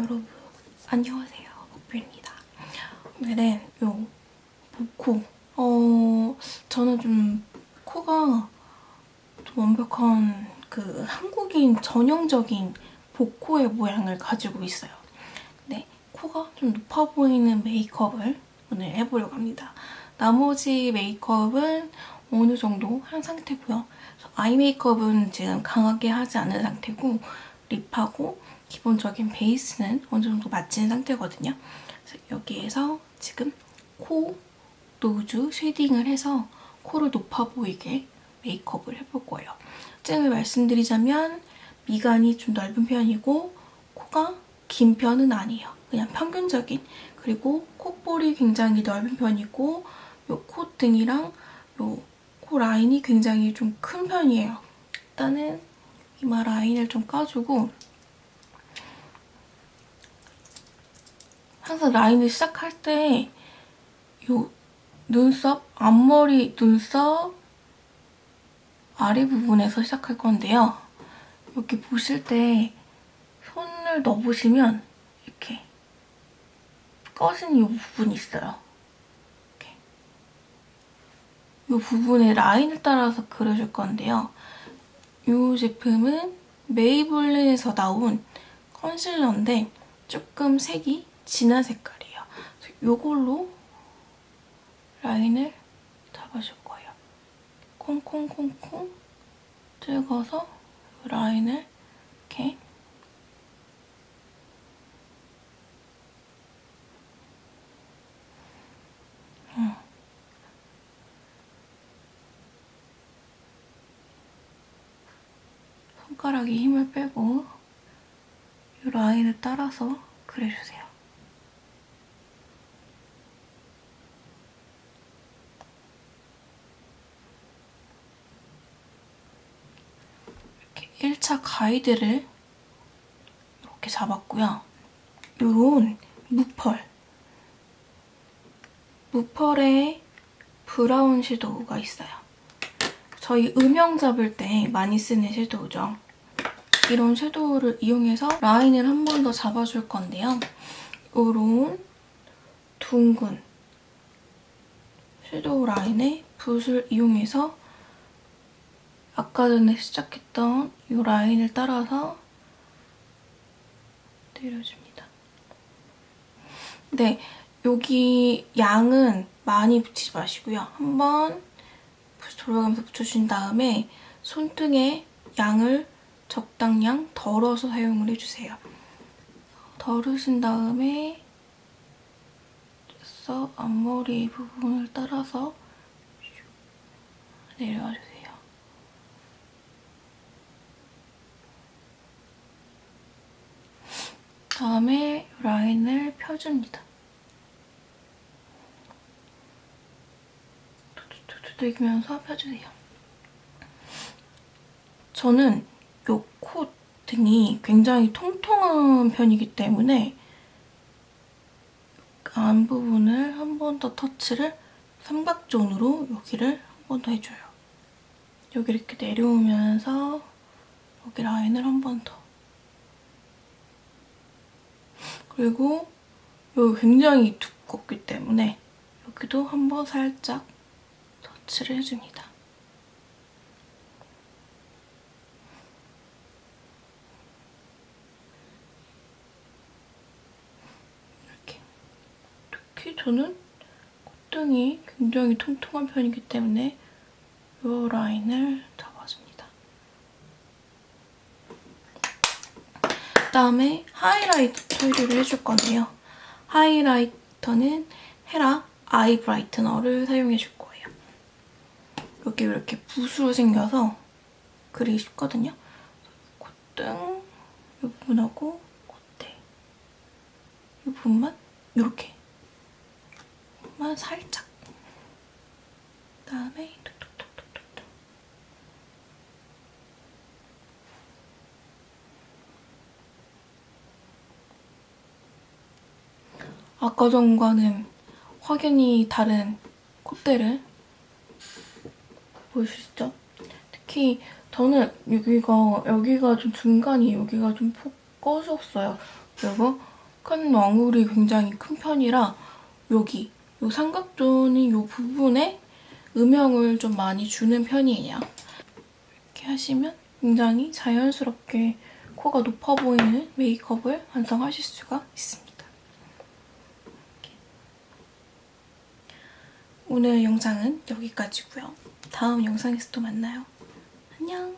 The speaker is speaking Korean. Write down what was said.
여러분 안녕하세요. 목표입니다. 오늘은 요 복코 어 저는 좀 코가 좀 완벽한 그 한국인 전형적인 복코의 모양을 가지고 있어요. 근데 코가 좀 높아 보이는 메이크업을 오늘 해보려고 합니다. 나머지 메이크업은 어느 정도 한 상태고요. 아이 메이크업은 지금 강하게 하지 않은 상태고 lip하고 기본적인 베이스는 어느 정도 마친 상태거든요. 여기에서 지금 코 nose shading을 해서 코를 높아 보이게 메이크업을 해볼 거예요. 특징을 말씀드리자면 미간이 좀 넓은 편이고 코가 긴 편은 아니에요. 그냥 평균적인 그리고 콧볼이 굉장히 넓은 편이고 요 콧등이랑 요 코 라인이 굉장히 좀 큰 편이에요. 일단은 이마 라인을 좀 까주고 항상 라인을 시작할 때 요 눈썹, 앞머리 눈썹 아래 부분에서 시작할 건데요. 여기 보실 때 손을 넣어보시면 이렇게 꺼진 이 부분이 있어요. 이 부분에 라인을 따라서 그려줄 건데요. 이 제품은 메이블린에서 나온 컨실러인데 조금 색이 진한 색깔이에요. 이걸로 라인을 잡아줄 거예요. 콩콩콩콩 찍어서 라인을 이렇게 음. 손가락에 힘을 빼고 이 라인을 따라서 그려주세요. 이렇게 1차 가이드를 이렇게 잡았고요. 이런 무펄 무펄의 브라운 섀도우가 있어요. 저희 음영 잡을 때 많이 쓰는 섀도우죠. 이런 섀도우를 이용해서 라인을 한 번 더 잡아줄 건데요. 이런 둥근 섀도우 라인에 붓을 이용해서 아까 전에 시작했던 이 라인을 따라서 내려줍니다. 네, 여기 양은 많이 붙이지 마시고요. 한번 돌아가면서 붙여준 다음에 손등에 양을 적당량 덜어서 사용을 해주세요. 덜으신 다음에 써 앞머리 부분을 따라서 내려와주세요. 다음에 라인을 펴줍니다. 두들기면서 펴주세요. 저는 이코 등이 굉장히 통통한 편이기 때문에 안 부분을 한 번 더 터치를 삼각존으로 여기를 한 번 더 해줘요. 여기 이렇게 내려오면서 여기 라인을 한 번 더. 그리고 여기 굉장히 두껍기 때문에 여기도 한번 살짝 터치를 해줍니다. 이렇게. 특히 저는 콧등이 굉장히 통통한 편이기 때문에 이 라인을 잡아줍니다. 그다음에 하이라이터 처리를 해줄 건데요. 하이라이터는 헤라 아이 브라이트너를 사용해줄 거예요. 여기 이렇게 붓으로 생겨서 그리기 쉽거든요. 콧등 이 부분하고 콧대 이 부분만 이렇게 만 살짝 그다음에 아까 전과는 확연히 다른 콧대를 보이시죠? 특히 저는 여기가 여기가 좀 중간이 여기가 좀푹 꺼졌어요. 그리고 큰 왕울이 굉장히 큰 편이라 여기 이 삼각존이 이 부분에 음영을 좀 많이 주는 편이에요. 이렇게 하시면 굉장히 자연스럽게 코가 높아 보이는 메이크업을 완성하실 수가 있습니다. 이렇게. 오늘 영상은 여기까지고요. 다음 영상에서 또 만나요. 안녕!